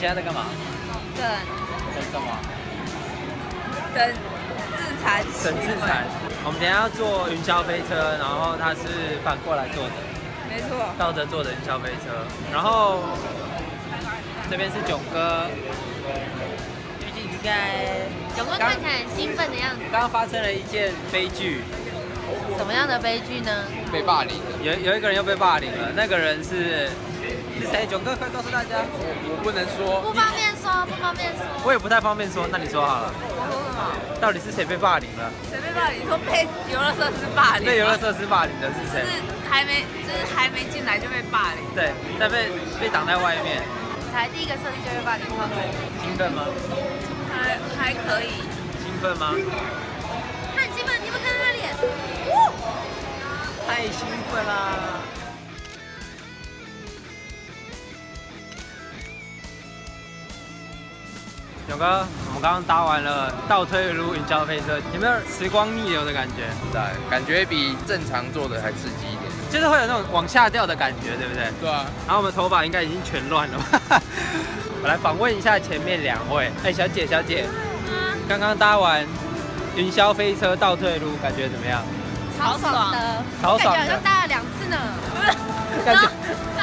现在在干嘛？等等什么？等自残，等自残。我们等一下要坐云霄飞车，然后它是反过来坐的，没错。倒着坐的云霄飞车。然后这边是囧哥，就是应该囧哥看起来很兴奋的样子。刚刚发生了一件悲剧，什么样的悲剧呢？被霸凌的。有有一个人又被霸凌了，那个人是是谁？囧哥，快告诉大家。我不能说，不方便说，不方便说。我也不太方便说，那你说好了。我说什么？到底是谁被霸凌了？谁被霸凌？你说被游乐设施霸凌？被游乐设施霸凌的是谁？是还没，就是还没进来就被霸凌。对，在被被挡在外面。才第一个设计就被霸凌，超多。兴奋吗？还还可以。兴奋吗？他很兴奋，你们看他的脸，太兴奋啦！勇哥，我们刚刚搭完了倒退路云霄飞车，有没有时光逆流的感觉？对，感觉比正常做的还刺激一点。就是会有那种往下掉的感觉，对不对？对啊。然后我们头发应该已经全乱了吧。我来访问一下前面两位。哎，小姐，小姐，刚刚搭完云霄飞车倒退路，感觉怎么样？超爽的，超爽的感觉好像。搭了两次呢。感觉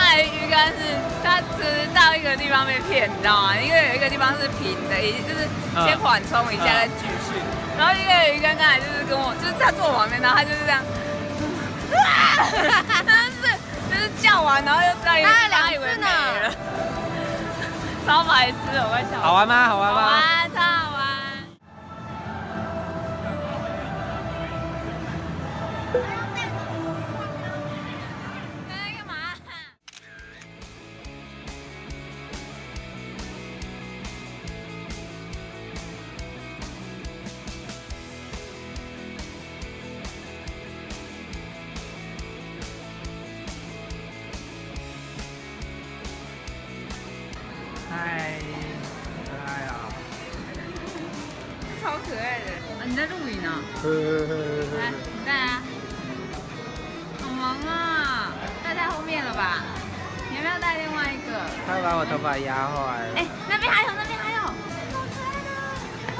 刚才鱼竿是他只是到一个地方被骗，你知道吗？因为有一个地方是平的，也就是先缓冲一下再继续。然后因为鱼竿刚才就是跟我，就是他坐我旁边，然后他就是这样，真是 就是叫完，然后又再搭了两次他以为没呢了，超白痴，我快笑。好玩吗？好玩吗？在录影呢？来，你带啊。好萌啊，戴在后面了吧？你要不要带另外一个？他把我头发压坏了。哎、那边还有，那边还有。好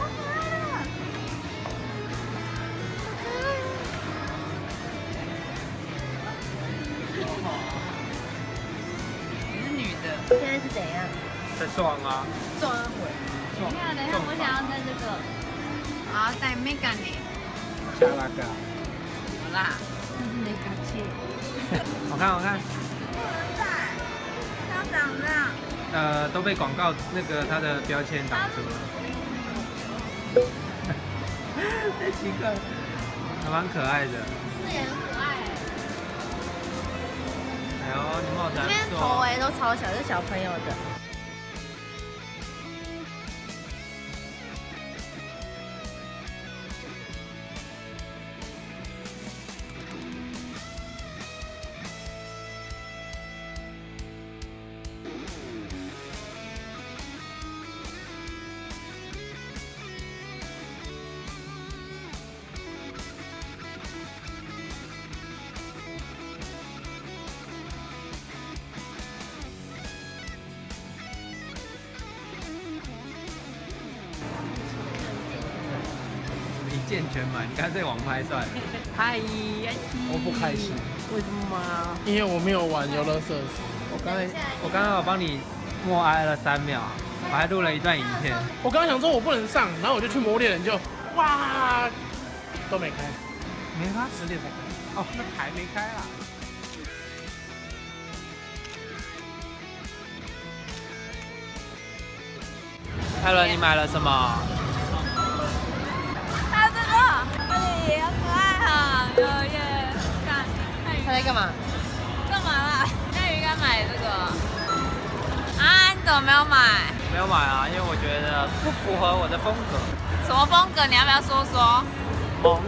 可爱的，好可爱的。你是女的。现在是怎样？在撞啊！撞啊回。撞等一下，等一下，我想要戴这个。好，带 Mega 呢？下那个，好啦。这是没感谢。好看好看。不能带，它长这样。呃，都被广告那个它的标签挡住了。太奇怪了，还蛮可爱的。这也很可爱。哎呦，你帽子还这边。头围都超小，是小朋友的。全满，你干脆网拍算了。嗨，我不开心，为什么啊？因为我没有玩游乐设施。我刚才我刚刚有帮你默哀了三秒，我还录了一段影片。我刚刚想说我不能上，然后我就去摸猎人就，哇，都没开，没开？十点才开。哦，那还没开啦。艾伦，你买了什么？在干嘛？干嘛啦？那应该买这个，啊，你怎么没有买？没有买啊，因为我觉得不符合我的风格。什么风格？你要不要说说？萌。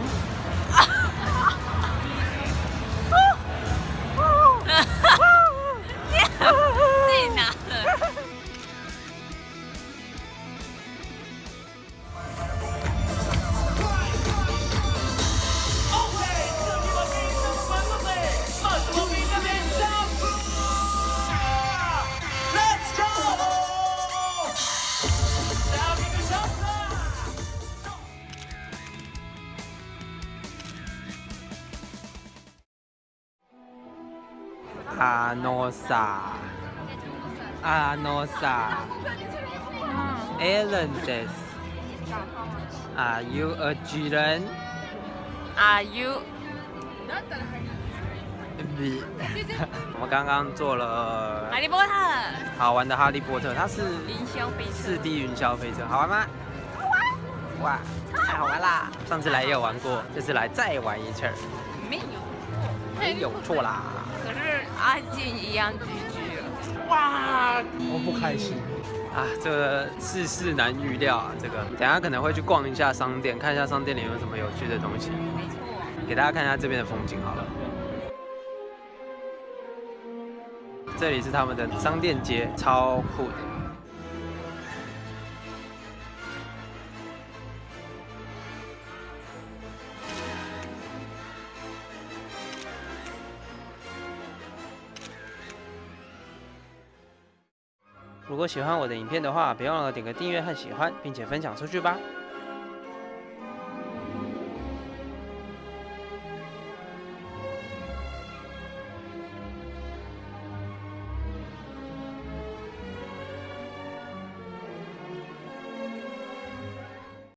阿诺萨，阿诺萨 says, Are you a 巨人？Are you？我们刚刚做了哈利波特好玩的哈利波特，它是云霄飞车四 D 云霄飞车，好玩吗？好玩！哇，太好玩啦！上次来也有玩过，这次来再玩一次，没有，没有错啦。阿静一样拒绝。哇，我不开心。啊，这个世事难预料啊！这个等下可能会去逛一下商店，看一下商店里有什么有趣的东西，没错，给大家看一下这边的风景好了。这里是他们的商店街，超酷的。如果喜欢我的影片的话，别忘了点个订阅和喜欢，并且分享出去吧。